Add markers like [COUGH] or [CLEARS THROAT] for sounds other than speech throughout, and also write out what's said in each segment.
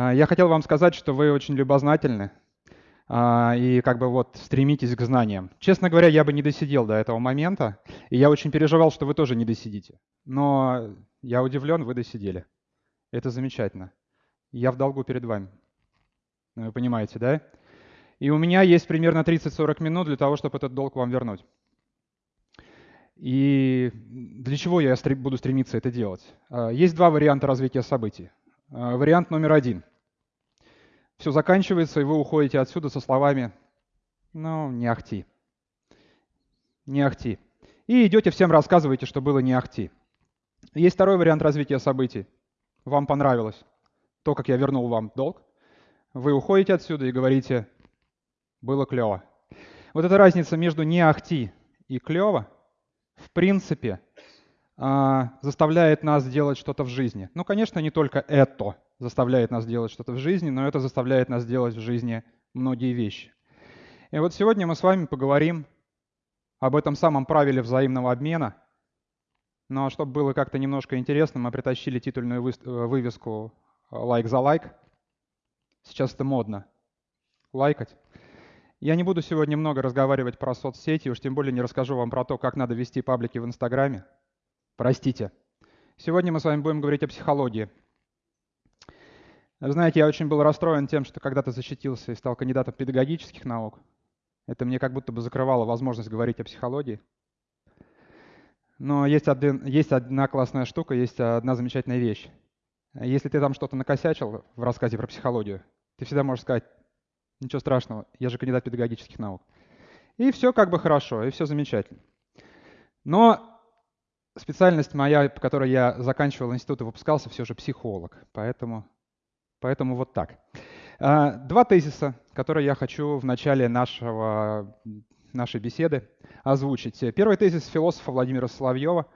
А, я хотел вам сказать, что вы очень любознательны а, и как бы вот стремитесь к знаниям. Честно говоря, я бы не досидел до этого момента, и я очень переживал, что вы тоже не досидите. Но я удивлен, вы досидели. Это замечательно. Я в долгу перед вами. Ну, вы понимаете, да? И у меня есть примерно 30-40 минут для того, чтобы этот долг вам вернуть. И для чего я буду стремиться это делать? А, есть два варианта развития событий. А, вариант номер один. Все заканчивается, и вы уходите отсюда со словами «ну, не ахти». Не ахти. И идете всем рассказываете, что было не ахти. Есть второй вариант развития событий. Вам понравилось то, как я вернул вам долг. Вы уходите отсюда и говорите «было клево». Вот эта разница между не ахти и клево, в принципе, заставляет нас делать что-то в жизни. Ну, конечно, не только это заставляет нас делать что-то в жизни, но это заставляет нас делать в жизни многие вещи. И вот сегодня мы с вами поговорим об этом самом правиле взаимного обмена. Но чтобы было как-то немножко интересно, мы притащили титульную вывеску «Лайк за лайк». Сейчас это модно. Лайкать. Я не буду сегодня много разговаривать про соцсети, уж тем более не расскажу вам про то, как надо вести паблики в Инстаграме. Простите. Сегодня мы с вами будем говорить о психологии. Знаете, я очень был расстроен тем, что когда-то защитился и стал кандидатом педагогических наук. Это мне как будто бы закрывало возможность говорить о психологии. Но есть, один, есть одна классная штука, есть одна замечательная вещь. Если ты там что-то накосячил в рассказе про психологию, ты всегда можешь сказать, ничего страшного, я же кандидат педагогических наук. И все как бы хорошо, и все замечательно. Но специальность моя, по которой я заканчивал институт и выпускался, все же психолог. Поэтому, поэтому вот так. А, два тезиса, которые я хочу в начале нашего, нашей беседы озвучить. Первый тезис философа Владимира Соловьева.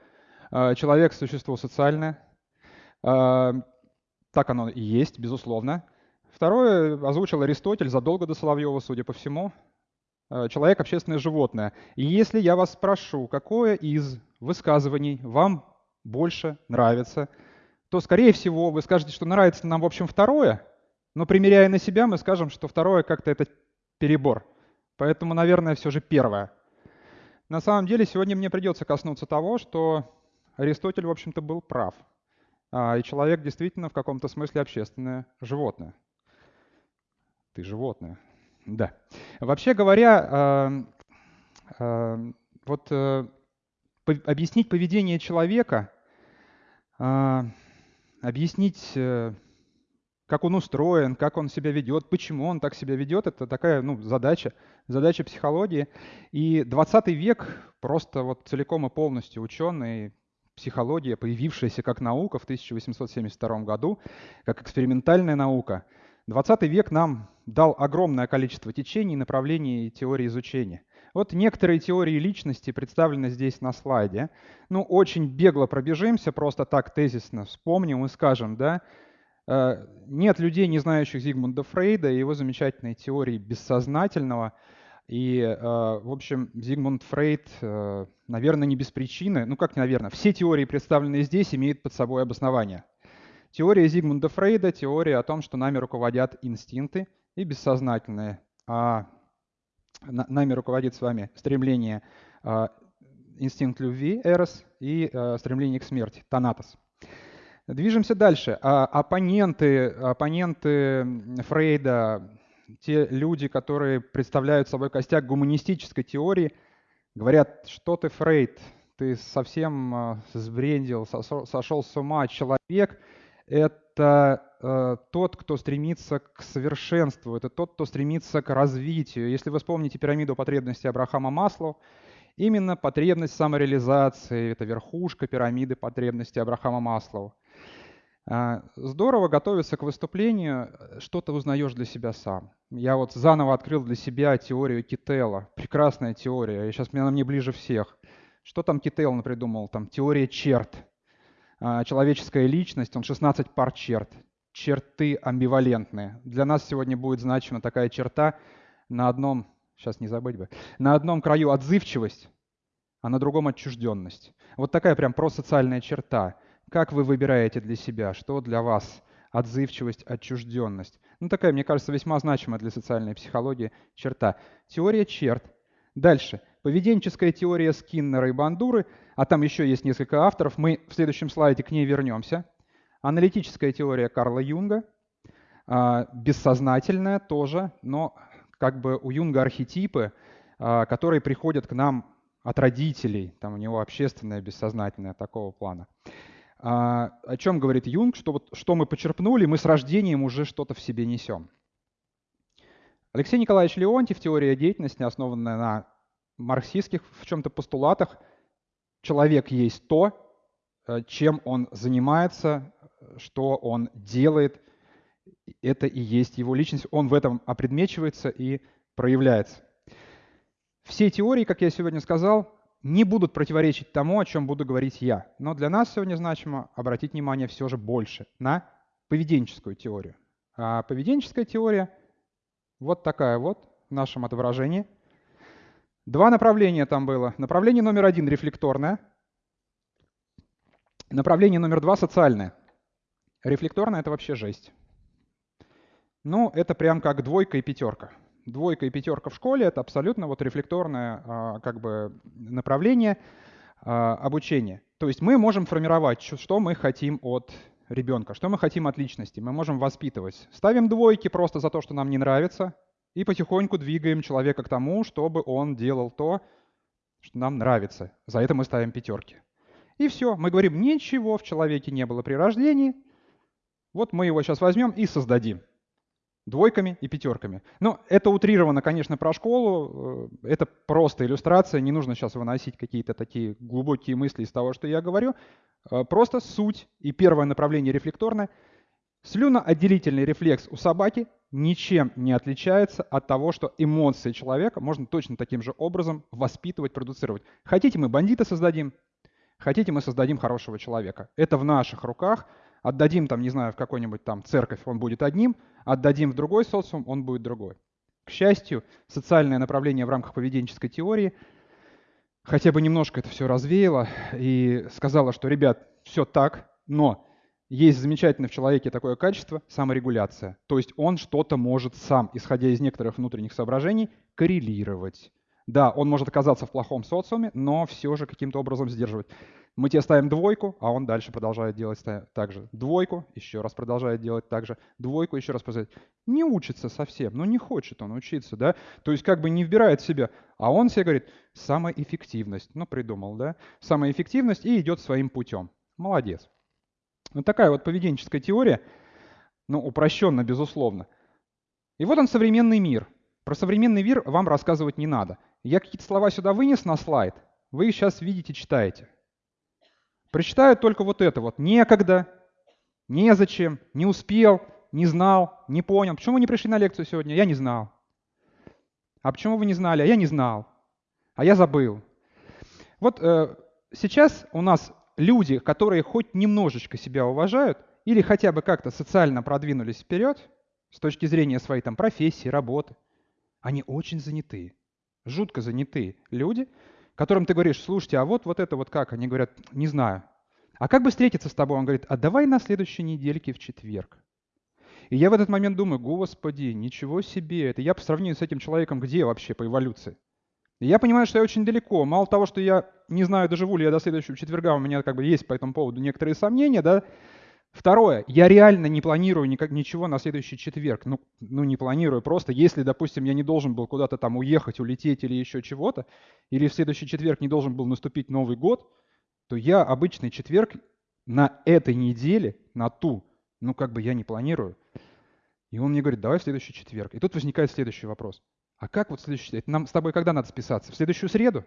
А, Человек – существо социальное. А, так оно и есть, безусловно. Второе озвучил Аристотель задолго до Соловьева, судя по всему. Человек – общественное животное. И если я вас спрошу, какое из высказываний вам больше нравится, то, скорее всего, вы скажете, что нравится нам, в общем, второе, но примеряя на себя, мы скажем, что второе как-то это перебор. Поэтому, наверное, все же первое. На самом деле, сегодня мне придется коснуться того, что Аристотель, в общем-то, был прав. А, и человек действительно в каком-то смысле общественное животное. Ты животное. Да. Вообще говоря, вот э, объяснить поведение человека, а, объяснить, э, как он устроен, как он себя ведет, почему он так себя ведет, это такая ну, задача, задача психологии. И 20 век просто вот целиком и полностью ученые, психология, появившаяся как наука в 1872 году, как экспериментальная наука, 20 век нам дал огромное количество течений, направлений и теорий изучения – вот некоторые теории личности представлены здесь на слайде. Ну, очень бегло пробежимся, просто так тезисно вспомним и скажем, да, э, нет людей, не знающих Зигмунда Фрейда и его замечательной теории бессознательного. И, э, в общем, Зигмунд Фрейд, э, наверное, не без причины, ну как, наверное, все теории, представленные здесь, имеют под собой обоснование. Теория Зигмунда Фрейда – теория о том, что нами руководят инстинкты и бессознательные. А нами руководит с вами стремление, а, инстинкт любви, эрос, и а, стремление к смерти, танатос. Движемся дальше. А, оппоненты, оппоненты Фрейда, те люди, которые представляют собой костяк гуманистической теории, говорят, что ты, Фрейд, ты совсем сбрендил, сошел с ума, человек — это Э, тот, кто стремится к совершенству, это тот, кто стремится к развитию. Если вы вспомните пирамиду потребностей Абрахама Маслоу, именно потребность самореализации – это верхушка пирамиды потребностей Абрахама Маслоу. А, здорово готовиться к выступлению, что то узнаешь для себя сам. Я вот заново открыл для себя теорию Кителла. Прекрасная теория, и сейчас она мне ближе всех. Что там Кителл придумал? Там теория черт. А, человеческая личность, он 16 пар черт черты амбивалентные. Для нас сегодня будет значима такая черта на одном, сейчас не забыть бы, на одном краю отзывчивость, а на другом отчужденность. Вот такая прям просоциальная черта. Как вы выбираете для себя, что для вас отзывчивость, отчужденность. Ну, такая, мне кажется, весьма значимая для социальной психологии черта. Теория черт. Дальше. Поведенческая теория Скиннера и Бандуры, а там еще есть несколько авторов, мы в следующем слайде к ней вернемся. Аналитическая теория Карла Юнга, а, бессознательная тоже, но как бы у Юнга архетипы, а, которые приходят к нам от родителей, там у него общественное, бессознательное такого плана. А, о чем говорит Юнг? Что, вот, что мы почерпнули, мы с рождением уже что-то в себе несем. Алексей Николаевич Леонтьев, теория деятельности, основанная на марксистских в чем-то постулатах, человек есть то, э, чем он занимается, что он делает, это и есть его личность, он в этом опредмечивается и проявляется. Все теории, как я сегодня сказал, не будут противоречить тому, о чем буду говорить я. Но для нас сегодня значимо обратить внимание все же больше на поведенческую теорию. А поведенческая теория вот такая вот в нашем отображении. Два направления там было. Направление номер один – рефлекторное. Направление номер два – социальное. Рефлекторное – это вообще жесть. Ну, это прям как двойка и пятерка двойка и пятерка в школе — это абсолютно вот рефлекторное а, как бы направление а, обучения. То есть мы можем формировать, что мы хотим от ребенка, что мы хотим от личности. Мы можем воспитывать. Ставим двойки просто за то, что нам не нравится, и потихоньку двигаем человека к тому, чтобы он делал то, что нам нравится. За это мы ставим пятерки. И все. Мы говорим, ничего в человеке не было при рождении. Вот мы его сейчас возьмем и создадим двойками и пятерками. Но это утрировано, конечно, про школу. Э, это просто иллюстрация. Не нужно сейчас выносить какие-то такие глубокие мысли из того, что я говорю. Э, просто суть и первое направление рефлекторное. Слюноотделительный рефлекс у собаки ничем не отличается от того, что эмоции человека можно точно таким же образом воспитывать, продуцировать. Хотите, мы бандита создадим, хотите, мы создадим хорошего человека. Это в наших руках – Отдадим там, не знаю, в какой-нибудь там церковь, он будет одним, отдадим в другой социум, он будет другой. К счастью, социальное направление в рамках поведенческой теории хотя бы немножко это все развеяло и сказала, что, ребят, все так, но есть замечательное в человеке такое качество – саморегуляция. То есть он что-то может сам, исходя из некоторых внутренних соображений, коррелировать. Да, он может оказаться в плохом социуме, но все же каким-то образом сдерживать. Мы тебе ставим двойку, а он дальше продолжает делать так же. Двойку, еще раз продолжает делать так же. Двойку, еще раз продолжает. Не учится совсем, но не хочет он учиться, да? То есть как бы не вбирает в себя. А он себе говорит, самая эффективность. Ну, придумал, да? Самая эффективность и идет своим путем. Молодец. Вот такая вот поведенческая теория, ну, упрощенно, безусловно. И вот он современный мир. Про современный мир вам рассказывать не надо. Я какие-то слова сюда вынес на слайд, вы их сейчас видите, читаете. Прочитаю только вот это вот. Некогда, незачем, не успел, не знал, не понял. Почему вы не пришли на лекцию сегодня? Я не знал. А почему вы не знали? А я не знал. А я забыл. Вот э, сейчас у нас люди, которые хоть немножечко себя уважают или хотя бы как-то социально продвинулись вперед с точки зрения своей там профессии, работы, они очень заняты, жутко заняты люди, которым ты говоришь, слушайте, а вот, вот это вот как? Они говорят, не знаю. А как бы встретиться с тобой? Он говорит, а давай на следующей недельке в четверг. И я в этот момент думаю, господи, ничего себе, это я по сравнению с этим человеком где вообще по эволюции? Я понимаю, что я очень далеко. Мало того, что я не знаю, доживу ли я до следующего четверга, у меня как бы есть по этому поводу некоторые сомнения, да, Второе, я реально не планирую никак, ничего на следующий четверг. Ну, ну, не планирую, просто если, допустим, я не должен был куда-то там уехать, улететь или еще чего-то, или в следующий четверг не должен был наступить Новый год, то я обычный четверг на этой неделе, на ту, ну, как бы я не планирую. И он мне говорит, давай в следующий четверг. И тут возникает следующий вопрос. А как вот следующий четверг? Нам с тобой когда надо списаться? В следующую среду?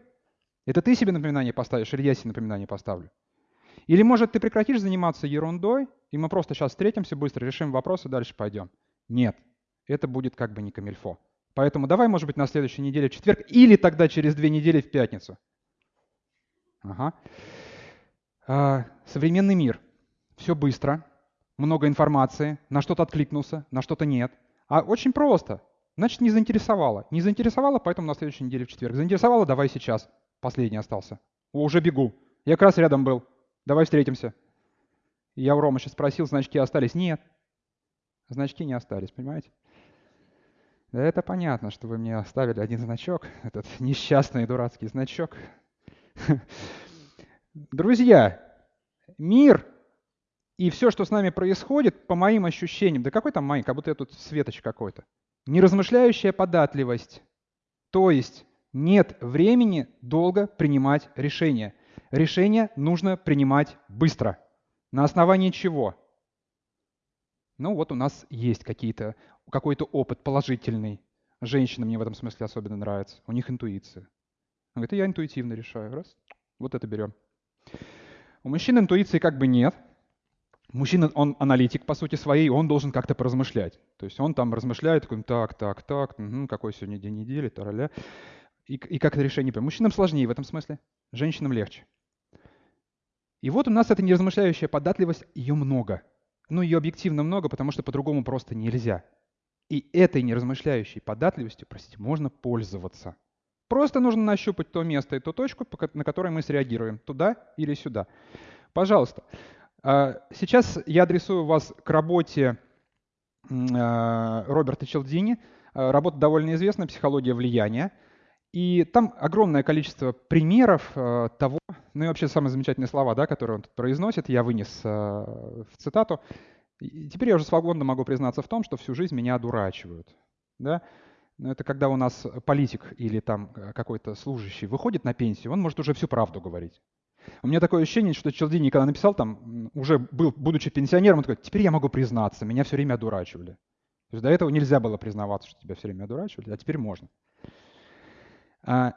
Это ты себе напоминание поставишь или я себе напоминание поставлю? Или, может, ты прекратишь заниматься ерундой, и мы просто сейчас встретимся, быстро решим вопрос и дальше пойдем. Нет, это будет как бы не камильфо. Поэтому давай, может быть, на следующей неделе в четверг, или тогда через две недели в пятницу. Ага. А, современный мир. Все быстро, много информации, на что-то откликнулся, на что-то нет. А очень просто. Значит, не заинтересовало. Не заинтересовало, поэтому на следующей неделе в четверг. Заинтересовало, давай сейчас. Последний остался. О, уже бегу. Я как раз рядом был. Давай встретимся. Я у Ромы сейчас спросил, значки остались? Нет. Значки не остались, понимаете? Да это понятно, что вы мне оставили один значок, этот несчастный дурацкий значок. Друзья, мир и все, что с нами происходит, по моим ощущениям, да какой там мои, как будто я тут светоч какой-то, неразмышляющая податливость. То есть нет времени долго принимать решения. Решение нужно принимать быстро. На основании чего? Ну вот у нас есть какие-то, какой-то опыт положительный. Женщинам мне в этом смысле особенно нравится. У них интуиция. Он говорит, я интуитивно решаю. Раз, вот это берем. У мужчин интуиции как бы нет. Мужчина, он аналитик по сути своей, он должен как-то поразмышлять. То есть он там размышляет, такой, так, так, так, угу, какой сегодня день недели, тараля. И, и как это решение принять. Мужчинам сложнее в этом смысле, женщинам легче. И вот у нас эта неразмышляющая податливость, ее много. Ну, ее объективно много, потому что по-другому просто нельзя. И этой неразмышляющей податливостью, простите, можно пользоваться. Просто нужно нащупать то место и ту точку, на которой мы среагируем, туда или сюда. Пожалуйста. Сейчас я адресую вас к работе а, Роберта Челдини. А, работа довольно известная «Психология влияния». И там огромное количество примеров э, того, ну и вообще самые замечательные слова, да, которые он тут произносит, я вынес э, в цитату. И теперь я уже свободно могу признаться в том, что всю жизнь меня одурачивают. Да? Но это когда у нас политик или там э, какой-то служащий выходит на пенсию, он может уже всю правду говорить. У меня такое ощущение, что Челдини, когда написал там, уже был, будучи пенсионером, он такой, теперь я могу признаться, меня все время одурачивали. То есть до этого нельзя было признаваться, что тебя все время одурачивали, а теперь можно. А,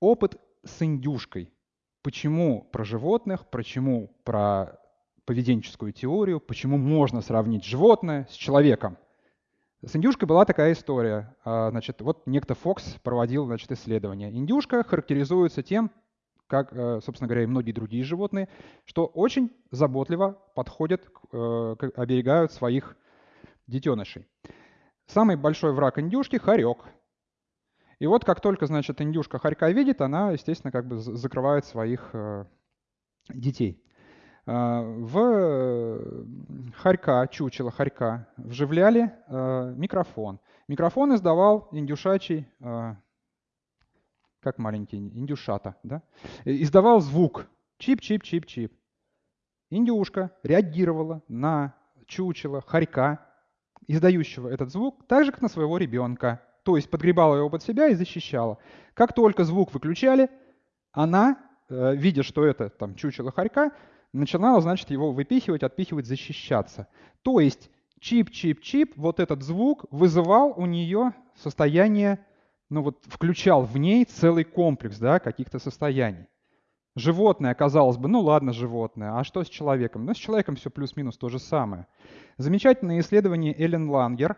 опыт с индюшкой. Почему про животных, почему про поведенческую теорию, почему можно сравнить животное с человеком. С индюшкой была такая история. А, значит, вот некто Фокс проводил значит, исследование. Индюшка характеризуется тем, как, э, собственно говоря, и многие другие животные, что очень заботливо подходят, э, оберегают своих детенышей. Самый большой враг индюшки – хорек. И вот как только, значит, индюшка хорька видит, она, естественно, как бы закрывает своих э, детей. В хорька, чучело хорька, вживляли микрофон. Микрофон издавал индюшачий, как маленький, индюшата, да? издавал звук чип-чип-чип-чип. Индюшка реагировала на чучело, хорька, издающего этот звук, так же, как на своего ребенка то есть подгребала его под себя и защищала. Как только звук выключали, она, э, видя, что это там чучело хорька, начинала, значит, его выпихивать, отпихивать, защищаться. То есть чип-чип-чип, вот этот звук вызывал у нее состояние, ну вот включал в ней целый комплекс да, каких-то состояний. Животное, казалось бы, ну ладно, животное, а что с человеком? Ну, с человеком все плюс-минус то же самое. Замечательное исследование Эллен Лангер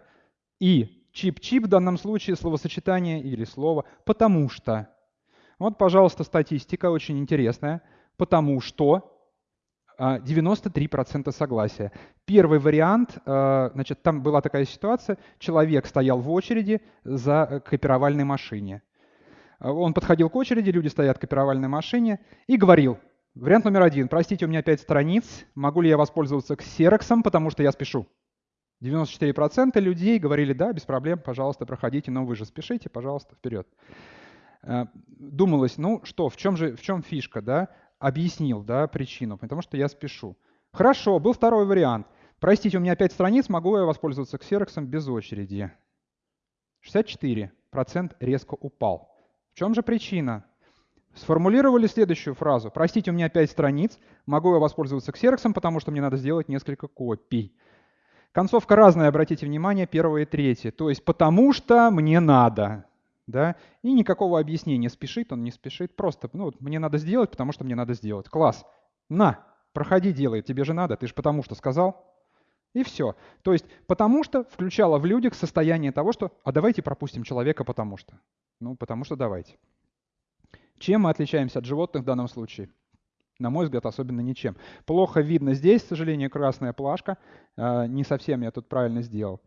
и Чип-чип в данном случае словосочетание или слово «потому что». Вот, пожалуйста, статистика очень интересная. «Потому что» 93% а, согласия. Первый вариант, а, значит, там была такая ситуация, человек стоял в очереди за копировальной машине. Он подходил к очереди, люди стоят в копировальной машине и говорил, вариант номер один, простите, у меня пять страниц, могу ли я воспользоваться ксероксом, потому что я спешу. 94% людей говорили, да, без проблем, пожалуйста, проходите, но вы же спешите, пожалуйста, вперед. Э, думалось, ну что, в чем же, в чем фишка, да? Объяснил, да, причину, потому что я спешу. Хорошо, был второй вариант. Простите, у меня 5 страниц, могу я воспользоваться ксероксом без очереди? 64% резко упал. В чем же причина? Сформулировали следующую фразу. Простите, у меня 5 страниц, могу я воспользоваться ксероксом, потому что мне надо сделать несколько копий. Концовка разная, обратите внимание, первое и третье. То есть потому что мне надо. Да? И никакого объяснения, спешит он, не спешит. Просто ну, вот мне надо сделать, потому что мне надо сделать. Класс. На, проходи, делай, тебе же надо, ты же потому что сказал. И все. То есть потому что включало в людях состояние того, что «а давайте пропустим человека потому что». Ну, потому что давайте. Чем мы отличаемся от животных в данном случае? На мой взгляд, особенно ничем. Плохо видно здесь, к сожалению, красная плашка. А, не совсем я тут правильно сделал.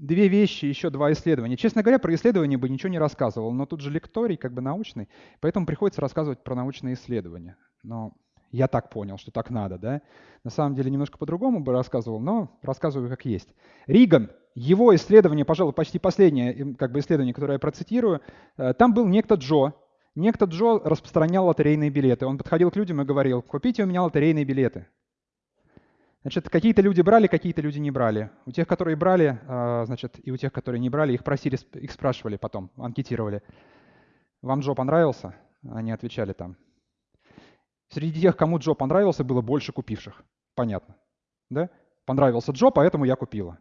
Две вещи, еще два исследования. Честно говоря, про исследования бы ничего не рассказывал, но тут же лекторий, как бы научный, поэтому приходится рассказывать про научные исследования. Но Я так понял, что так надо, да? На самом деле немножко по-другому бы рассказывал, но рассказываю как есть. Риган, его исследование, пожалуй, почти последнее как бы исследование, которое я процитирую, э, там был некто Джо. Некто Джо распространял лотерейные билеты. Он подходил к людям и говорил, купите у меня лотерейные билеты. Значит, какие-то люди брали, какие-то люди не брали. У тех, которые брали, э, значит, и у тех, которые не брали, их просили, их спрашивали потом, анкетировали. Вам Джо понравился? Они отвечали там, Среди тех, кому Джо понравился, было больше купивших. Понятно. Да? Понравился Джо, поэтому я купила.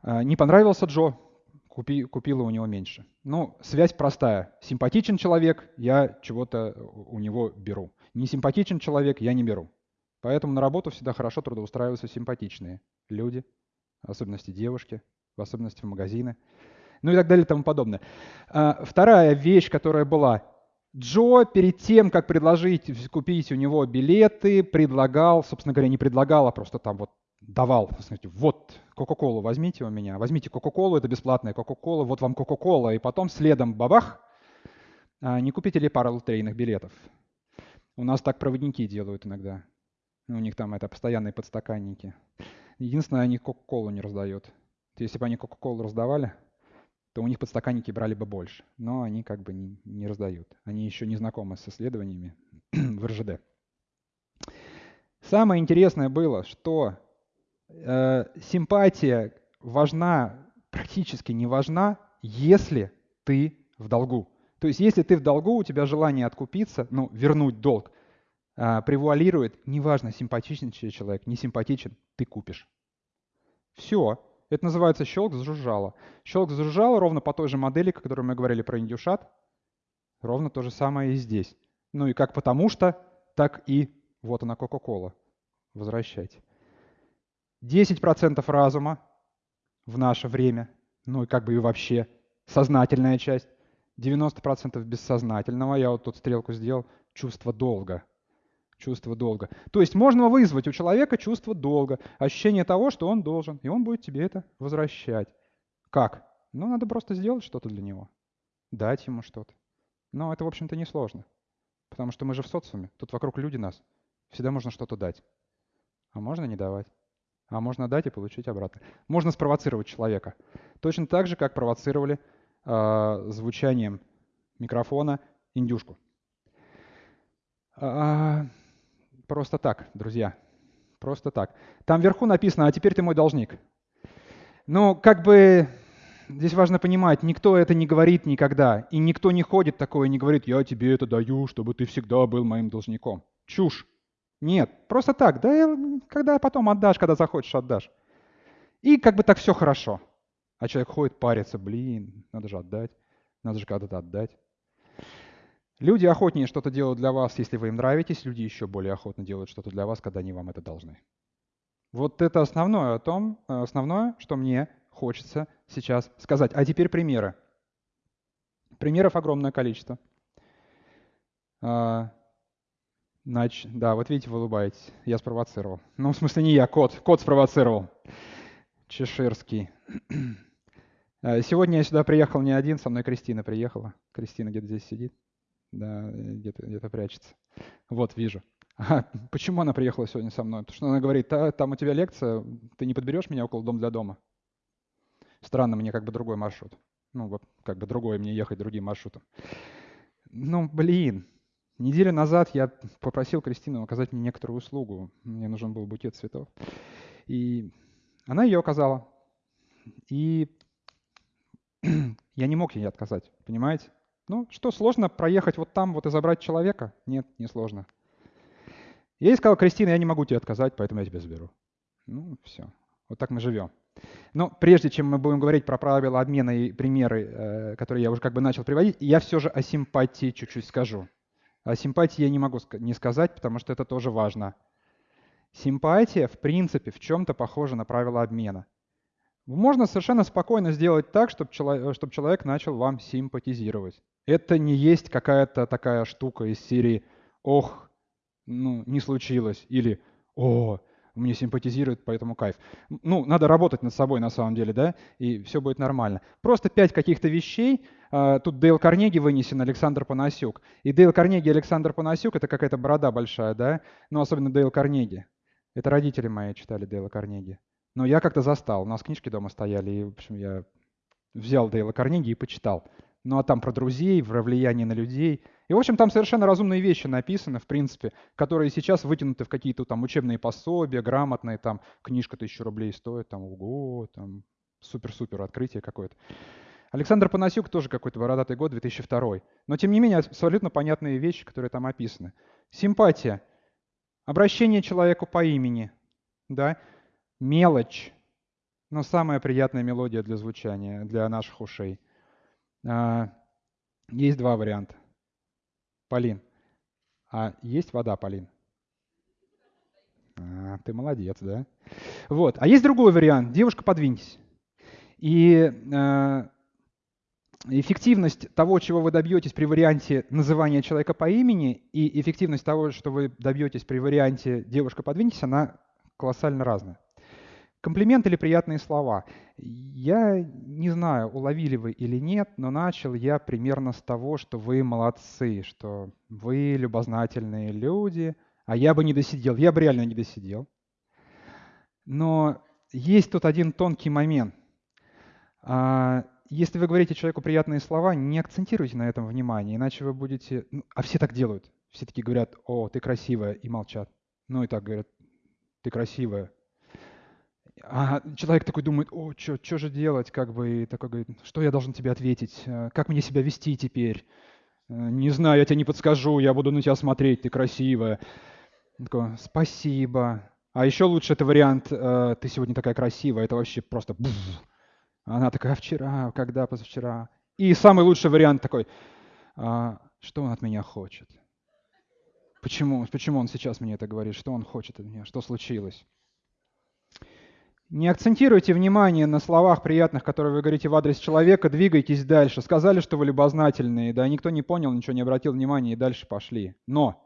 А, не понравился Джо, купи, купила у него меньше. Ну, связь простая. Симпатичен человек, я чего-то у него беру. Не симпатичен человек, я не беру. Поэтому на работу всегда хорошо трудоустраиваются симпатичные люди, в особенности девушки, в особенности в магазины, ну и так далее и тому подобное. А, вторая вещь, которая была, Джо перед тем, как предложить купить у него билеты, предлагал, собственно говоря, не предлагал, а просто там вот давал, смотрите, вот Кока-Колу возьмите у меня, возьмите Кока-Колу, это бесплатная Кока-Кола, вот вам Кока-Кола, и потом следом бабах, а, не купите ли пару лотерейных билетов? У нас так проводники делают иногда. У них там это постоянные подстаканники. Единственное, они Кока-Колу не раздают. Если бы они Кока-Колу раздавали, то у них подстаканники брали бы больше. Но они как бы не, не раздают. Они еще не знакомы с исследованиями [CLEARS THROAT] в РЖД. Самое интересное было, что э, симпатия важна, практически не важна, если ты в долгу. То есть если ты в долгу, у тебя желание откупиться, ну, вернуть долг, э, превуалирует, неважно, симпатичен человек, не симпатичен, ты купишь. Все. Это называется щелк зажужжало. Щелк зажужжало ровно по той же модели, о которой мы говорили про индюшат. Ровно то же самое и здесь. Ну и как потому что, так и вот она Кока-Кола. Возвращайте. 10% разума в наше время, ну и как бы и вообще сознательная часть. 90% бессознательного, я вот тут стрелку сделал, чувство долга – чувство долга. То есть можно вызвать у человека чувство долга, ощущение того, что он должен, и он будет тебе это возвращать. Как? Ну, надо просто сделать что-то для него, дать ему что-то. Но это, в общем-то, несложно, потому что мы же в социуме, тут вокруг люди нас, всегда можно что-то дать, а можно не давать. А можно дать и получить обратно. Можно спровоцировать человека. Точно так же, как провоцировали э, звучанием микрофона индюшку. А, Просто так, друзья. Просто так. Там вверху написано, а теперь ты мой должник. Но как бы здесь важно понимать, никто это не говорит никогда. И никто не ходит такое и не говорит, я тебе это даю, чтобы ты всегда был моим должником. Чушь. Нет, просто так. Да когда потом отдашь, когда захочешь, отдашь. И как бы так все хорошо. А человек ходит, парится, блин, надо же отдать, надо же когда-то отдать. Люди охотнее что-то делают для вас, если вы им нравитесь, люди еще более охотно делают что-то для вас, когда они вам это должны. Вот это основное о том, основное, что мне хочется сейчас сказать. А теперь примеры. Примеров огромное количество. А, нач... Да, вот видите, вы улыбаетесь. Я спровоцировал. Ну, в смысле, не я, кот. Кот спровоцировал. Чеширский. [CLEARS THROAT] А, сегодня я сюда приехал не один, со мной Кристина приехала. Кристина где-то здесь сидит да, где-то где прячется. Вот, вижу. [LAUGHS] А почему она приехала сегодня со мной? Потому что она говорит, Та, там у тебя лекция, ты не подберешь меня около дом для дома? Странно, мне как бы другой маршрут. Ну, вот как бы другой, мне ехать другим маршрутом. Ну, блин. Неделю назад я попросил Кристину оказать мне некоторую услугу. Мне нужен был букет цветов. И она ее оказала. И [CLEARS THROAT] я не мог ей отказать, понимаете? Ну, что, сложно проехать вот там вот и забрать человека? Нет, не сложно. Я ей сказал, Кристина, я не могу тебе отказать, поэтому я тебя заберу. Ну, все. Вот так мы живем. Но прежде чем мы будем говорить про правила обмена и примеры, э, которые я уже как бы начал приводить, я все же о симпатии чуть-чуть скажу. О симпатии я не могу не сказать, потому что это тоже важно. Симпатия, в принципе, в чем-то похожа на правила обмена. Можно совершенно спокойно сделать так, чтобы человек, чтобы человек начал вам симпатизировать. Это не есть какая-то такая штука из серии «Ох, ну, не случилось» или «О, мне симпатизирует, поэтому кайф. Ну, надо работать над собой на самом деле, да, и все будет нормально. Просто пять каких-то вещей. А, тут Дейл Карнеги вынесен, Александр Панасюк. И Дейл Карнеги Александр Панасюк — это какая-то борода большая, да, ну, особенно Дейл Карнеги. Это родители мои читали Дейла Карнеги. Но я как-то застал. У нас книжки дома стояли, и, в общем, я взял Дейла Карнеги и почитал. Ну, а там про друзей, про влияние на людей — и, в общем, там совершенно разумные вещи написаны, в принципе, которые сейчас вытянуты в какие-то там учебные пособия, грамотные, там, книжка тысячу рублей стоит, там, ого, там, супер-супер открытие какое-то. Александр Панасюк тоже какой-то бородатый год, 2002. Но, тем не менее, абсолютно понятные вещи, которые там описаны. Симпатия. Обращение человеку по имени. Да? Мелочь. Но самая приятная мелодия для звучания, для наших ушей. А, есть два варианта. Полин. А есть вода, Полин? А, ты молодец, да? Вот. А есть другой вариант. Девушка, подвиньтесь. И э, эффективность того, чего вы добьетесь при варианте называния человека по имени, и эффективность того, что вы добьетесь при варианте девушка, подвиньтесь, она колоссально разная. Комплимент или приятные слова. Я не знаю, уловили вы или нет, но начал я примерно с того, что вы молодцы, что вы любознательные люди, а я бы не досидел. Я бы реально не досидел. Но есть тут один тонкий момент. А, если вы говорите человеку приятные слова, не акцентируйте на этом внимание, иначе вы будете... Ну, а все так делают. Все такие говорят, о, ты красивая, и молчат. Ну и так говорят, ты красивая, а человек такой думает, о, что же делать, как бы, и такой говорит, что я должен тебе ответить, э, как мне себя вести теперь? Э, не знаю, я тебе не подскажу, я буду на тебя смотреть, ты красивая. Он такой, спасибо. А еще лучше это вариант, э, ты сегодня такая красивая, это вообще просто... Она такая, а вчера, когда, позавчера. И самый лучший вариант такой, а, что он от меня хочет? Почему, почему он сейчас мне это говорит? Что он хочет от меня? Что случилось? Не акцентируйте внимание на словах приятных, которые вы говорите в адрес человека, двигайтесь дальше. Сказали, что вы любознательные, да, никто не понял, ничего не обратил внимания и дальше пошли. Но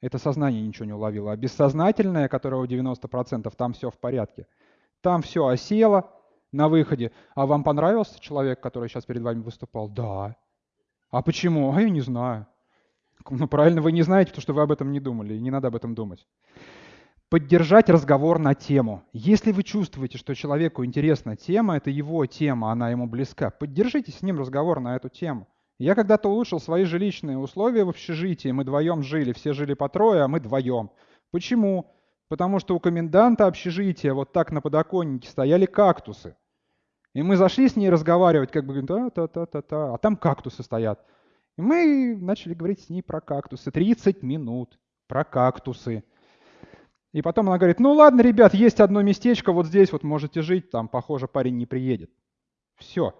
это сознание ничего не уловило. А бессознательное, которое у 90%, там все в порядке. Там все осело на выходе. А вам понравился человек, который сейчас перед вами выступал? Да. А почему? А я не знаю. Ну, правильно, вы не знаете, потому что вы об этом не думали, и не надо об этом думать. Поддержать разговор на тему. Если вы чувствуете, что человеку интересна тема, это его тема, она ему близка, поддержите с ним разговор на эту тему. Я когда-то улучшил свои жилищные условия в общежитии, мы вдвоем жили, все жили по трое, а мы вдвоем. Почему? Потому что у коменданта общежития вот так на подоконнике стояли кактусы. И мы зашли с ней разговаривать, как бы, та-та-та-та-та, а там кактусы стоят. И мы начали говорить с ней про кактусы. 30 минут про кактусы. И потом она говорит, ну ладно, ребят, есть одно местечко, вот здесь вот можете жить, там, похоже, парень не приедет. Все.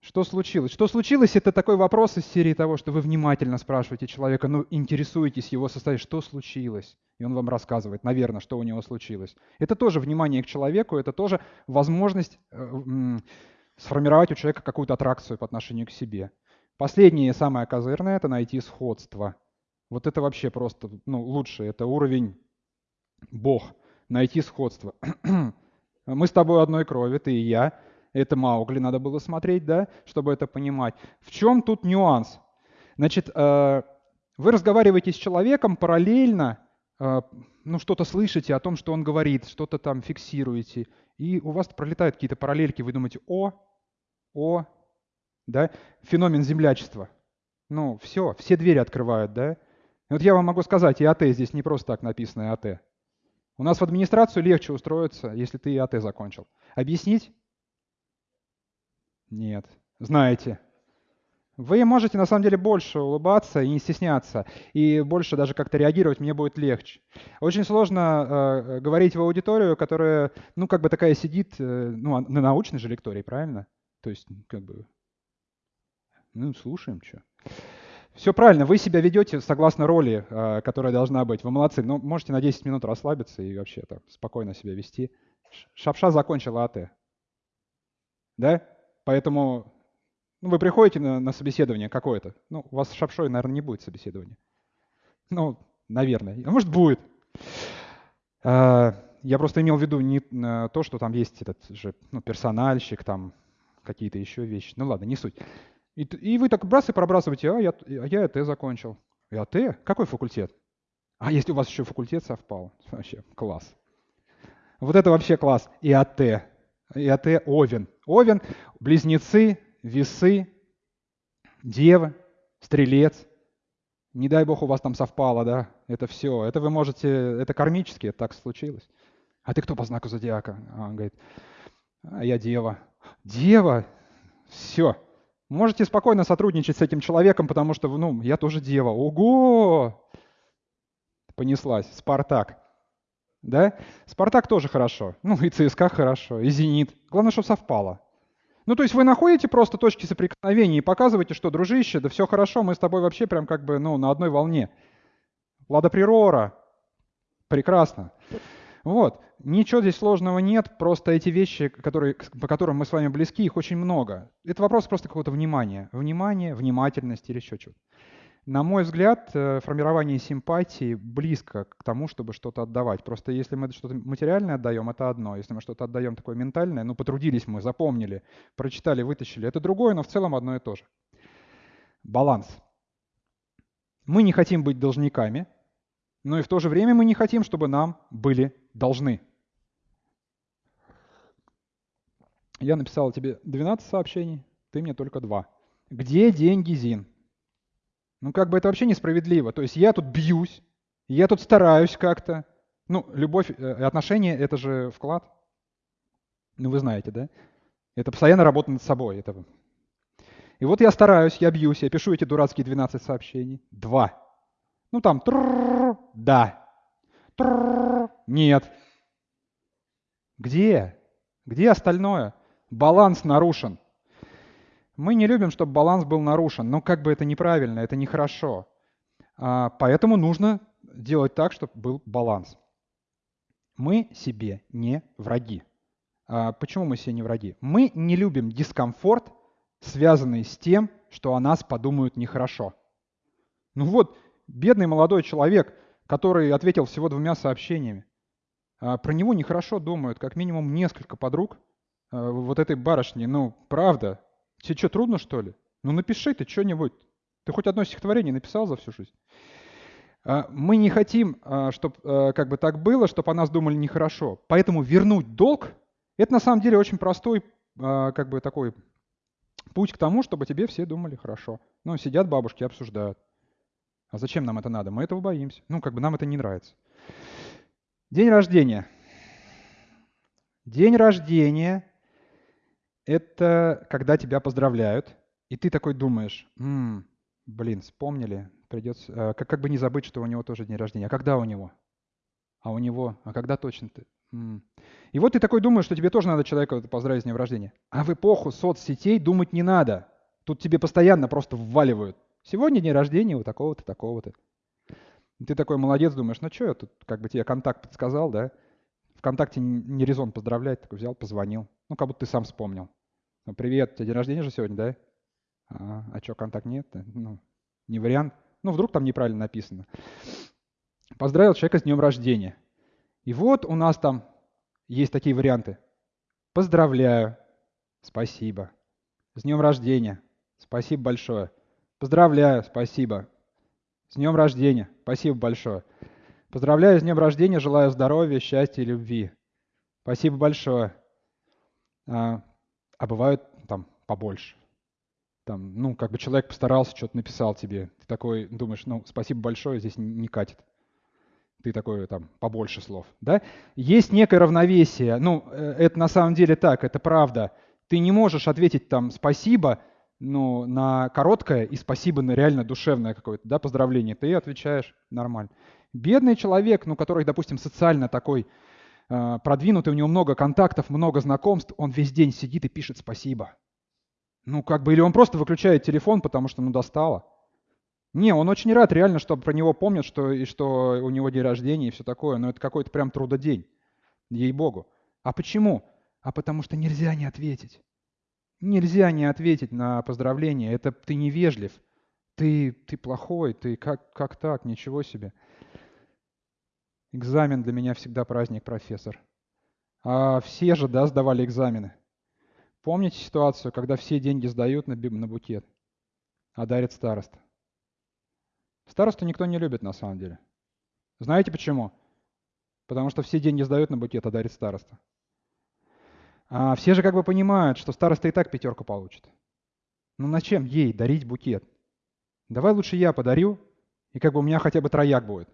Что случилось? Что случилось, это такой вопрос из серии того, что вы внимательно спрашиваете человека, ну, интересуетесь его состоянием, что случилось? И он вам рассказывает, наверное, что у него случилось. Это тоже внимание к человеку, это тоже возможность э, сформировать у человека какую-то аттракцию по отношению к себе. Последнее, самое козырное, это найти сходство. Вот это вообще просто ну, лучше, это уровень Бог, найти сходство. [CLEARS THROAT] Мы с тобой одной крови, ты и я. Это Маугли надо было смотреть, да, чтобы это понимать. В чем тут нюанс? Значит, э, вы разговариваете с человеком параллельно, э, ну, что-то слышите о том, что он говорит, что-то там фиксируете, и у вас пролетают какие-то параллельки, вы думаете, о, о, да, феномен землячества. Ну, все, все двери открывают, да. вот я вам могу сказать, и АТ здесь не просто так написано, и АТ. У нас в администрацию легче устроиться, если ты ИАТ закончил. Объяснить? Нет. Знаете. Вы можете на самом деле больше улыбаться и не стесняться, и больше даже как-то реагировать мне будет легче. Очень сложно э, говорить в аудиторию, которая, ну, как бы такая сидит, э, ну, на научной же лектории, правильно? То есть, как бы, ну, слушаем, что. Все правильно, вы себя ведете согласно роли, а, которая должна быть. Вы молодцы, но можете на 10 минут расслабиться и вообще так спокойно себя вести. Шапша закончила АТ. Да? Поэтому ну, вы приходите на, на собеседование какое-то. Ну, у вас с Шапшой, наверное, не будет собеседования. Ну, наверное. А может, будет. А, я просто имел в виду не э, то, что там есть этот же ну, персональщик, там какие-то еще вещи. Ну ладно, не суть. И, и вы так брас и пробрасываете, а я, а я ЭТ закончил. И АТ? Какой факультет? А если у вас еще факультет совпал? [LAUGHS] Вообще класс. Вот это вообще класс. И АТ. И АТ Овен. Овен, близнецы, весы, девы, стрелец. Не дай бог у вас там совпало, да? Это все. Это вы можете, это кармически, так случилось. А ты кто по знаку зодиака? А он говорит, а я дева. Дева? Все. Можете спокойно сотрудничать с этим человеком, потому что, ну, я тоже дева. Ого! Понеслась. Спартак. Да? Спартак тоже хорошо. Ну, и ЦСКА хорошо, и Зенит. Главное, чтобы совпало. Ну, то есть вы находите просто точки соприкосновения и показываете, что, дружище, да все хорошо, мы с тобой вообще прям как бы, ну, на одной волне. Лада Прирора. Прекрасно. Вот. Ничего здесь сложного нет, просто эти вещи, которые, по которым мы с вами близки, их очень много. Это вопрос просто какого-то внимания. Внимания, внимательности или еще чего-то. На мой взгляд, э, формирование симпатии близко к тому, чтобы что-то отдавать. Просто если мы что-то материальное отдаем, это одно. Если мы что-то отдаем такое ментальное, ну, потрудились мы, запомнили, прочитали, вытащили, это другое, но в целом одно и то же. Баланс. Мы не хотим быть должниками, но и в то же время мы не хотим, чтобы нам были должны. Я написал тебе 12 сообщений, ты мне только два. Где деньги, Зин? Ну, как бы это вообще несправедливо. То есть я тут бьюсь, я тут стараюсь как-то. Ну, любовь э, отношения — это же вклад. Ну, вы знаете, да? Это постоянно работа над собой. Это... И вот я стараюсь, я бьюсь, я пишу эти дурацкие 12 сообщений. Два. Ну там, да. Нет. Где? Где остальное? Баланс нарушен. Мы не любим, чтобы баланс был нарушен, но как бы это неправильно, это нехорошо. А, поэтому нужно делать так, чтобы был баланс. Мы себе не враги. А, почему мы себе не враги? Мы не любим дискомфорт, связанный с тем, что о нас подумают нехорошо. Ну вот, бедный молодой человек, который ответил всего двумя сообщениями. А, про него нехорошо думают, как минимум несколько подруг а, вот этой барышни. Ну, правда. Тебе что, трудно, что ли? Ну, напиши ты что-нибудь. Ты хоть одно стихотворение написал за всю жизнь? А, мы не хотим, чтобы как бы так было, чтобы о нас думали нехорошо. Поэтому вернуть долг – это на самом деле очень простой как бы такой путь к тому, чтобы тебе все думали хорошо. Ну, сидят бабушки, обсуждают. А зачем нам это надо? Мы этого боимся. Ну, как бы нам это не нравится. День рождения. День рождения – это когда тебя поздравляют, и ты такой думаешь, м-м, блин, вспомнили, придется, э, как, как бы не забыть, что у него тоже день рождения. А когда у него? А у него? А когда точно ты? М-м. И вот ты такой думаешь, что тебе тоже надо человека поздравить с днем рождения. А в эпоху соцсетей думать не надо. Тут тебе постоянно просто вваливают. Сегодня день рождения у такого-то, такого-то. Ты такой молодец, думаешь, ну что я тут, как бы тебе контакт подсказал, да? Вконтакте не резон поздравлять, такой взял, позвонил. Ну, как будто ты сам вспомнил. Ну, привет, у тебя день рождения же сегодня, да? А, а что, контакт нет? Ну, не вариант. Ну, вдруг там неправильно написано. Поздравил человека с днем рождения. И вот у нас там есть такие варианты. Поздравляю. Спасибо. С днем рождения. Спасибо большое. Поздравляю, спасибо. С днем рождения, спасибо большое. Поздравляю с днем рождения, желаю здоровья, счастья и любви. Спасибо большое. А, а бывают там побольше. Там, ну, как бы человек постарался, что-то написал тебе. Ты такой думаешь, ну, спасибо большое, здесь не катит. Ты такой там побольше слов. Да? Есть некое равновесие. Ну, э, это на самом деле так, это правда. Ты не можешь ответить там спасибо, ну, на короткое и спасибо на реально душевное какое-то, да, поздравление, ты отвечаешь нормально. Бедный человек, ну, который, допустим, социально такой э, продвинутый, у него много контактов, много знакомств, он весь день сидит и пишет спасибо. Ну, как бы, или он просто выключает телефон, потому что, ну, достало. Не, он очень рад реально, чтобы про него помнят, что, и что у него день рождения и все такое, но это какой-то прям трудодень, ей-богу. А почему? А потому что нельзя не ответить. Нельзя не ответить на поздравление. Это ты невежлив. Ты, ты плохой, ты как, как так, ничего себе. Экзамен для меня всегда праздник, профессор. А все же, да, сдавали экзамены. Помните ситуацию, когда все деньги сдают на, на букет, а дарит староста? Старосту никто не любит на самом деле. Знаете почему? Потому что все деньги сдают на букет, а дарит староста. А все же как бы понимают, что староста и так пятерку получит. Ну на чем ей дарить букет? Давай лучше я подарю, и как бы у меня хотя бы трояк будет.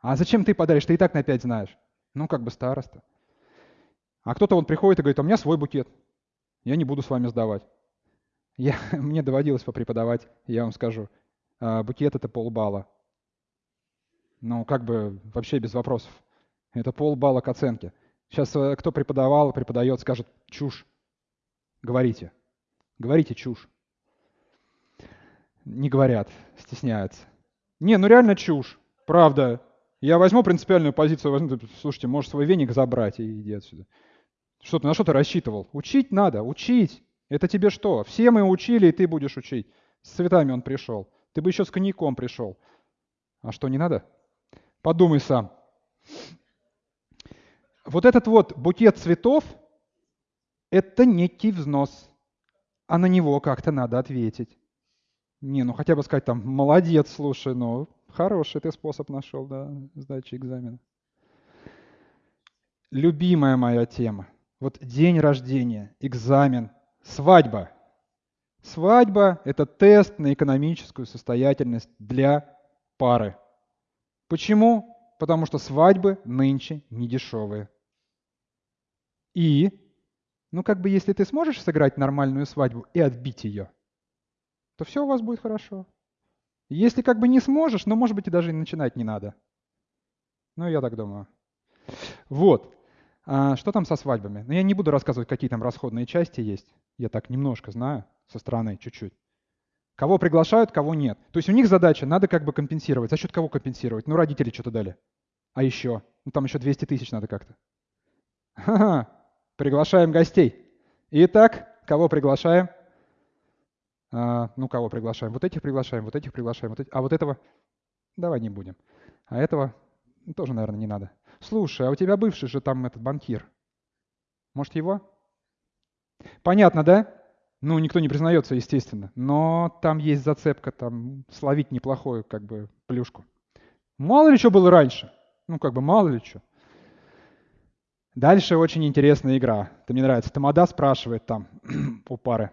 А зачем ты подаришь? Ты и так на пять знаешь. Ну, как бы староста. А кто-то вот приходит и говорит, а у меня свой букет. Я не буду с вами сдавать. Я, [LAUGHS] мне доводилось попреподавать, я вам скажу. А, букет — это полбалла. Ну, как бы вообще без вопросов. Это полбалла к оценке. Сейчас э, кто преподавал, преподает, скажет чушь. Говорите. Говорите чушь. Не говорят, стесняются. Не, ну реально чушь. Правда. Я возьму принципиальную позицию, возьму, слушайте, можешь свой веник забрать и иди отсюда. Что ты, на что ты рассчитывал? Учить надо, учить. Это тебе что? Все мы учили, и ты будешь учить. С цветами он пришел. Ты бы еще с коньяком пришел. А что, не надо? Подумай сам. Вот этот вот букет цветов – это некий взнос, а на него как-то надо ответить. Не, ну хотя бы сказать там, молодец, слушай, ну хороший ты способ нашел, да, сдачи экзамена. Любимая моя тема. Вот день рождения, экзамен, свадьба. Свадьба – это тест на экономическую состоятельность для пары. Почему? Потому что свадьбы нынче не дешевые. И, ну как бы если ты сможешь сыграть нормальную свадьбу и отбить ее, то все у вас будет хорошо. Если как бы не сможешь, ну может быть и даже начинать не надо. Ну я так думаю. Вот. А что там со свадьбами? Ну, я не буду рассказывать, какие там расходные части есть. Я так немножко знаю со стороны, чуть-чуть. Кого приглашают, кого нет. То есть у них задача, надо как бы компенсировать. За счет кого компенсировать? Ну, родители что-то дали. А еще? Ну, там еще 200 тысяч надо как-то. Ха-ха, приглашаем гостей. Итак, кого приглашаем? А, ну, кого приглашаем? Вот этих приглашаем, вот этих приглашаем, вот этих. А вот этого давай не будем. А этого тоже, наверное, не надо. Слушай, а у тебя бывший же там этот банкир. Может, его? Понятно, да? Ну, никто не признается, естественно. Но там есть зацепка, там словить неплохую, как бы, плюшку. Мало ли что было раньше. Ну, как бы, мало ли что. Дальше очень интересная игра. Это мне нравится. Тамада спрашивает там [CLEARS THROAT] у пары.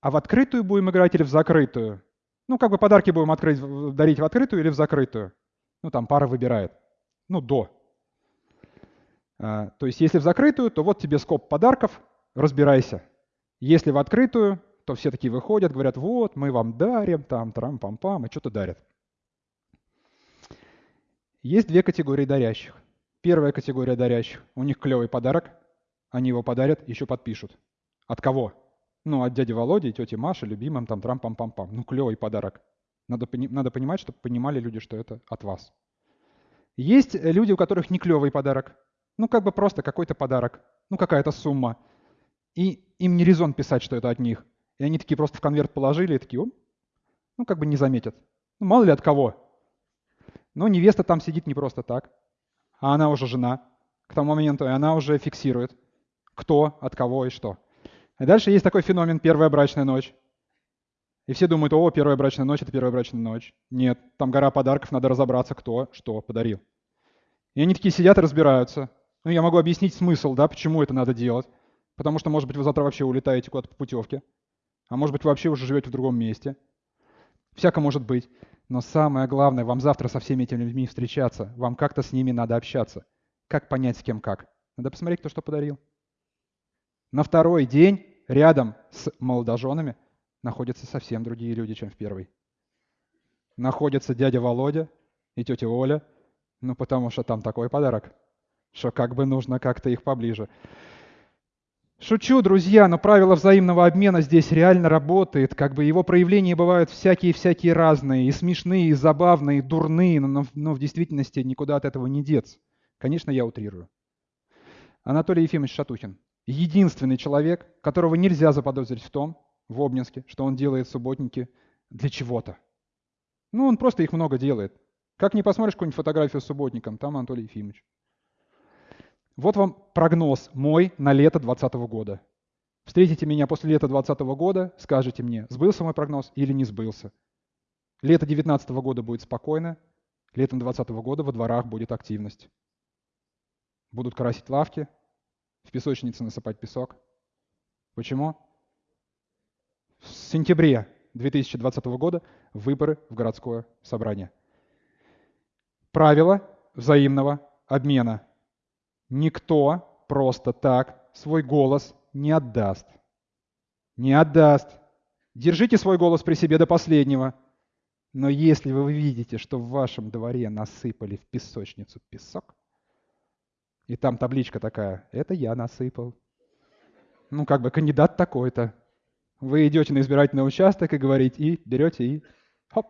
А в открытую будем играть или в закрытую? Ну, как бы подарки будем открыть, дарить в открытую или в закрытую? Ну, там пара выбирает. Ну, до. А, то есть если в закрытую, то вот тебе скоп подарков, разбирайся. Если в открытую, то все такие выходят, говорят, вот, мы вам дарим, там, трам-пам-пам, и что-то дарят. Есть две категории дарящих. Первая категория дарящих, у них клевый подарок, они его подарят, еще подпишут. От кого? Ну, от дяди Володи тети Маши, любимым, там, трам-пам-пам-пам. Ну, клевый подарок. Надо, надо понимать, чтобы понимали люди, что это от вас. Есть люди, у которых не клевый подарок. Ну, как бы просто какой-то подарок, ну, какая-то сумма. И им не резон писать, что это от них. И они такие просто в конверт положили и такие, О, ну, как бы не заметят. Ну, мало ли от кого. Но невеста там сидит не просто так, а она уже жена к тому моменту, и она уже фиксирует, кто, от кого и что. И дальше есть такой феномен «первая брачная ночь». И все думают, о, первая брачная ночь – это первая брачная ночь. Нет, там гора подарков, надо разобраться, кто что подарил. И они такие сидят и разбираются. Ну, я могу объяснить смысл, да, почему это надо делать. Потому что, может быть, вы завтра вообще улетаете куда-то по путевке. А может быть, вы вообще уже живете в другом месте. Всяко может быть. Но самое главное, вам завтра со всеми этими людьми встречаться. Вам как-то с ними надо общаться. Как понять, с кем как? Надо посмотреть, кто что подарил. На второй день рядом с молодоженами находятся совсем другие люди, чем в первый. Находится дядя Володя и тетя Оля, ну потому что там такой подарок, что как бы нужно как-то их поближе. Шучу, друзья, но правило взаимного обмена здесь реально работает. Как бы его проявления бывают всякие-всякие разные, и смешные, и забавные, и дурные, но, но в действительности никуда от этого не деться. Конечно, я утрирую. Анатолий Ефимович Шатухин. Единственный человек, которого нельзя заподозрить в том, в Обнинске, что он делает субботники для чего-то. Ну, он просто их много делает. Как не посмотришь какую-нибудь фотографию с субботником, там Анатолий Ефимович. Вот вам прогноз мой на лето 2020 года. Встретите меня после лета 2020 года, скажете мне, сбылся мой прогноз или не сбылся. Лето 2019 года будет спокойно, летом 2020 года во дворах будет активность. Будут красить лавки, в песочнице насыпать песок. Почему? В сентябре 2020 года выборы в городское собрание. Правило взаимного обмена. Никто просто так свой голос не отдаст. Не отдаст. Держите свой голос при себе до последнего. Но если вы видите, что в вашем дворе насыпали в песочницу песок, и там табличка такая, это я насыпал. Ну, как бы кандидат такой-то. Вы идете на избирательный участок и говорите, и берете, и хоп.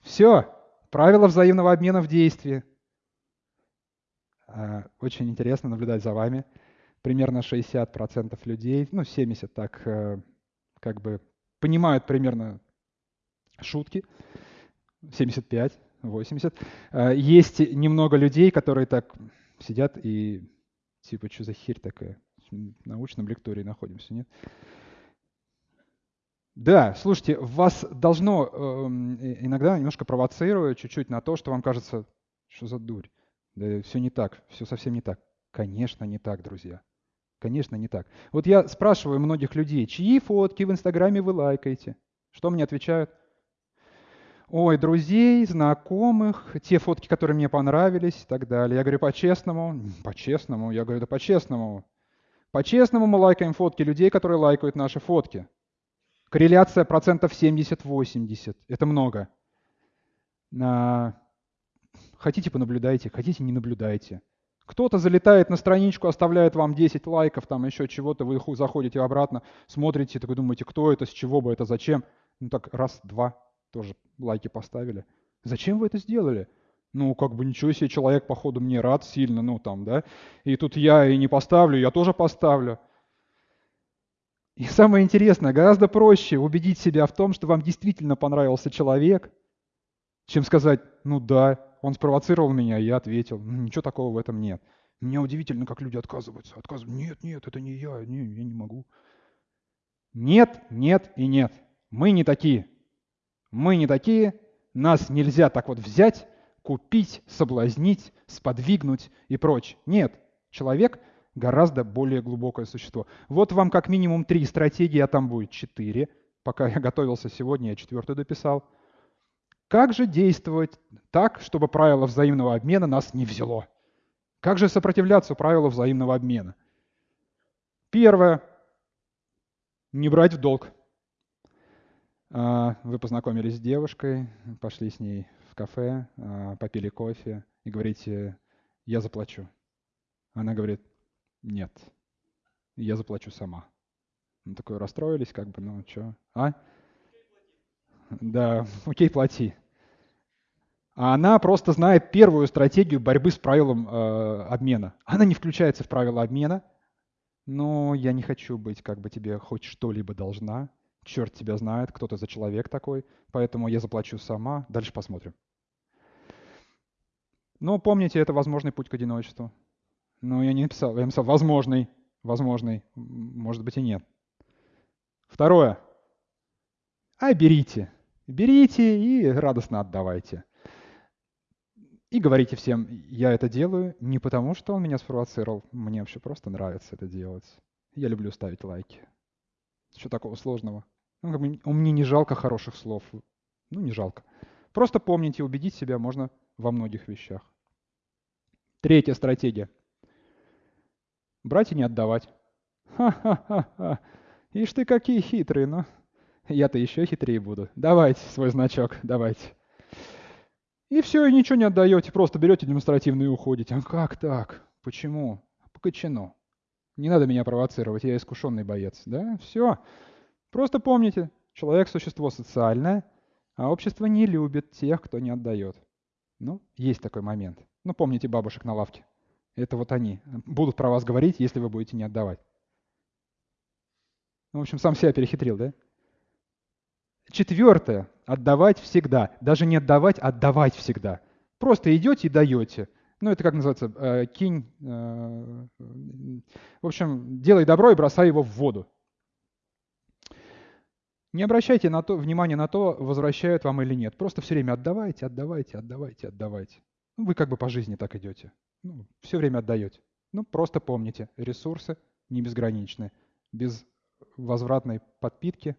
Все, правила взаимного обмена в действии. А, очень интересно наблюдать за вами. Примерно 60% людей, ну 70 так, э, как бы понимают примерно шутки. 75, 80. А, есть немного людей, которые так сидят и типа, что за херь такая? В научном лектории находимся, нет? Да, слушайте, вас должно э, иногда немножко провоцировать чуть-чуть на то, что вам кажется, что за дурь. Да все не так, все совсем не так. Конечно, не так, друзья. Конечно, не так. Вот я спрашиваю многих людей, чьи фотки в Инстаграме вы лайкаете? Что мне отвечают? ой, друзей, знакомых, те фотки, которые мне понравились и так далее. Я говорю, по-честному, по-честному, я говорю, да по-честному. По-честному мы лайкаем фотки людей, которые лайкают наши фотки. Корреляция процентов 70-80. Это много. Хотите, понаблюдайте, хотите, не наблюдайте. Кто-то залетает на страничку, оставляет вам 10 лайков, там еще чего-то, вы заходите обратно, смотрите, такой думаете, кто это, с чего бы это, зачем. Ну так раз, два, тоже лайки поставили. Зачем вы это сделали? Ну, как бы ничего себе, человек, походу, мне рад сильно, ну там, да. И тут я и не поставлю, я тоже поставлю. И самое интересное, гораздо проще убедить себя в том, что вам действительно понравился человек, чем сказать, ну да, он спровоцировал меня, я ответил. Ничего такого в этом нет. Меня удивительно, как люди отказываются. Отказываются. Нет, нет, это не я, не, я не могу. Нет, нет и нет. Мы не такие. Мы не такие, нас нельзя так вот взять, купить, соблазнить, сподвигнуть и прочее. Нет, человек гораздо более глубокое существо. Вот вам как минимум три стратегии, а там будет четыре. Пока я готовился сегодня, я четвертую дописал. Как же действовать так, чтобы правило взаимного обмена нас не взяло? Как же сопротивляться правилу взаимного обмена? Первое. Не брать в долг. А, вы познакомились с девушкой, пошли с ней в кафе, а, попили кофе и говорите, я заплачу. Она говорит, нет, я заплачу сама. Ну, такой расстроились, как бы, ну что, а? Да, [LAUGHS] окей, плати. А она просто знает первую стратегию борьбы с правилом э, обмена. Она не включается в правила обмена, но я не хочу быть, как бы тебе хоть что-либо должна черт тебя знает, кто ты за человек такой, поэтому я заплачу сама, дальше посмотрим. Но помните, это возможный путь к одиночеству. Но я не написал, я написал возможный, возможный, может быть и нет. Второе. А берите. Берите и радостно отдавайте. И говорите всем, я это делаю не потому, что он меня спровоцировал, мне вообще просто нравится это делать. Я люблю ставить лайки. Что такого сложного? Ну, как бы, мне не жалко хороших слов. Ну, не жалко. Просто помните, убедить себя можно во многих вещах. Третья стратегия. Брать и не отдавать. Ха-ха-ха-ха. Ишь ты какие хитрые, ну. Я-то еще хитрее буду. Давайте свой значок, давайте. И все, и ничего не отдаете, просто берете демонстративно и уходите. А как так? Почему? Покачено. Не надо меня провоцировать, я искушенный боец. Да, все. Просто помните, человек – существо социальное, а общество не любит тех, кто не отдает. Ну, есть такой момент. Ну, помните бабушек на лавке. Это вот они будут про вас говорить, если вы будете не отдавать. Ну, в общем, сам себя перехитрил, да? Четвертое. Отдавать всегда. Даже не отдавать, а отдавать всегда. Просто идете и даете. Ну, это как называется, э, кинь, э, в общем, делай добро и бросай его в воду. Не обращайте на то, внимания на то, возвращают вам или нет. Просто все время отдавайте, отдавайте, отдавайте, отдавайте. Ну, вы как бы по жизни так идете. Ну, все время отдаете. Ну, просто помните, ресурсы не безграничны. Без возвратной подпитки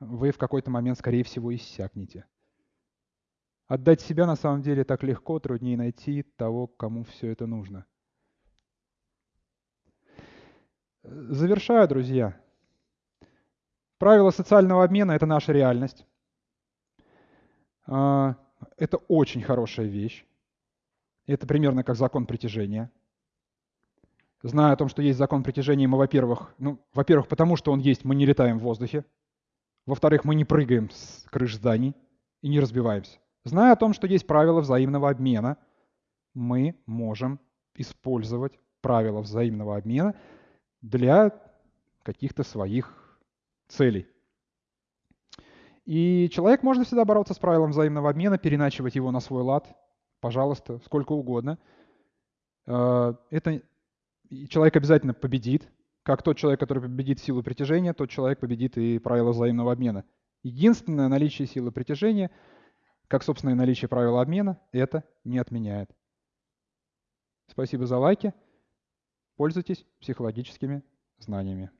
вы в какой-то момент, скорее всего, иссякнете. Отдать себя на самом деле так легко, труднее найти того, кому все это нужно. Завершаю, друзья. Правила социального обмена – это наша реальность. А, это очень хорошая вещь. Это примерно как закон притяжения. Зная о том, что есть закон притяжения, мы, во-первых, ну, во-первых, потому что он есть, мы не летаем в воздухе. Во-вторых, мы не прыгаем с крыш зданий и не разбиваемся. Зная о том, что есть правила взаимного обмена, мы можем использовать правила взаимного обмена для каких-то своих целей. И человек может всегда бороться с правилом взаимного обмена, переначивать его на свой лад, пожалуйста, сколько угодно. Э, это человек обязательно победит, как тот человек, который победит силу притяжения, тот человек победит и правила взаимного обмена. Единственное наличие силы притяжения – как собственное наличие правила обмена, это не отменяет. Спасибо за лайки. Пользуйтесь психологическими знаниями.